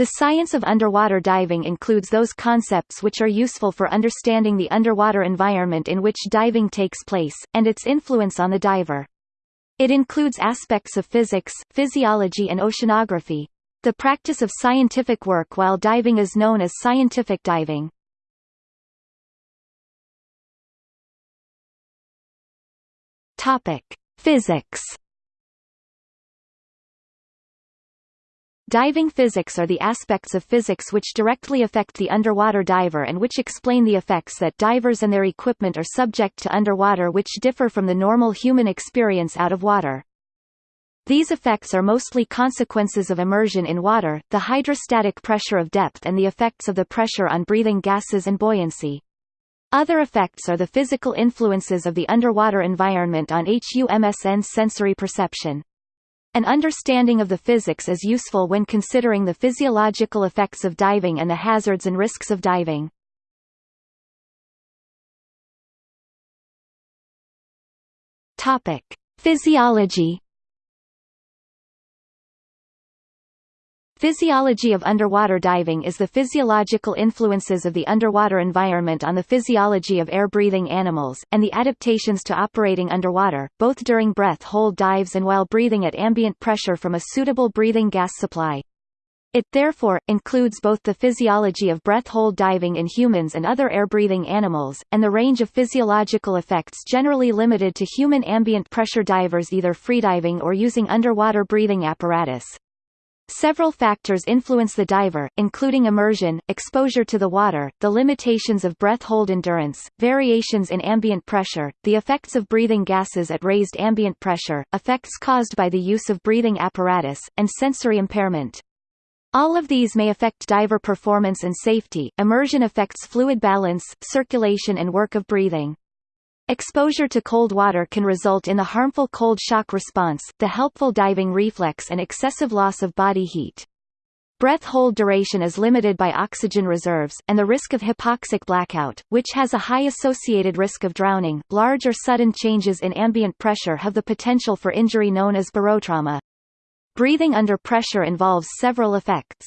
The science of underwater diving includes those concepts which are useful for understanding the underwater environment in which diving takes place, and its influence on the diver. It includes aspects of physics, physiology and oceanography. The practice of scientific work while diving is known as scientific diving. Topic: Physics Diving physics are the aspects of physics which directly affect the underwater diver and which explain the effects that divers and their equipment are subject to underwater which differ from the normal human experience out of water. These effects are mostly consequences of immersion in water, the hydrostatic pressure of depth and the effects of the pressure on breathing gases and buoyancy. Other effects are the physical influences of the underwater environment on HUMSN's sensory perception. An understanding of the physics is useful when considering the physiological effects of diving and the hazards and risks of diving. Topic: Physiology Physiology of underwater diving is the physiological influences of the underwater environment on the physiology of air-breathing animals, and the adaptations to operating underwater, both during breath-hold dives and while breathing at ambient pressure from a suitable breathing gas supply. It therefore, includes both the physiology of breath-hold diving in humans and other air-breathing animals, and the range of physiological effects generally limited to human ambient pressure divers either freediving or using underwater breathing apparatus. Several factors influence the diver, including immersion, exposure to the water, the limitations of breath hold endurance, variations in ambient pressure, the effects of breathing gases at raised ambient pressure, effects caused by the use of breathing apparatus, and sensory impairment. All of these may affect diver performance and safety. Immersion affects fluid balance, circulation and work of breathing. Exposure to cold water can result in the harmful cold shock response, the helpful diving reflex and excessive loss of body heat. Breath hold duration is limited by oxygen reserves, and the risk of hypoxic blackout, which has a high associated risk of drowning. Large or sudden changes in ambient pressure have the potential for injury known as barotrauma. Breathing under pressure involves several effects.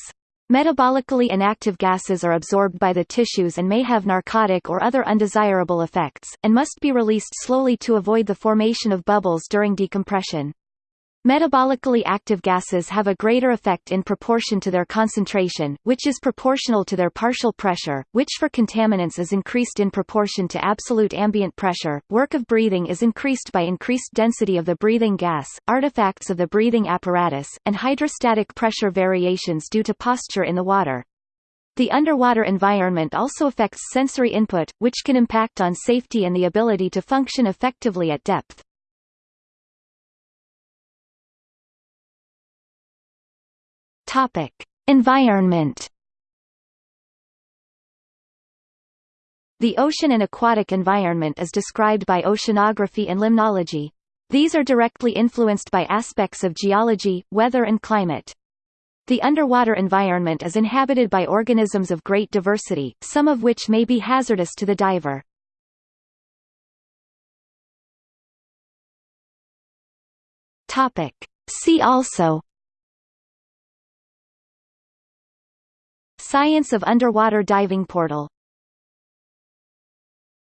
Metabolically inactive gases are absorbed by the tissues and may have narcotic or other undesirable effects, and must be released slowly to avoid the formation of bubbles during decompression. Metabolically active gases have a greater effect in proportion to their concentration, which is proportional to their partial pressure, which for contaminants is increased in proportion to absolute ambient pressure. Work of breathing is increased by increased density of the breathing gas, artifacts of the breathing apparatus, and hydrostatic pressure variations due to posture in the water. The underwater environment also affects sensory input, which can impact on safety and the ability to function effectively at depth. Topic: Environment. The ocean and aquatic environment is described by oceanography and limnology. These are directly influenced by aspects of geology, weather and climate. The underwater environment is inhabited by organisms of great diversity, some of which may be hazardous to the diver. Topic. See also Science of underwater diving portal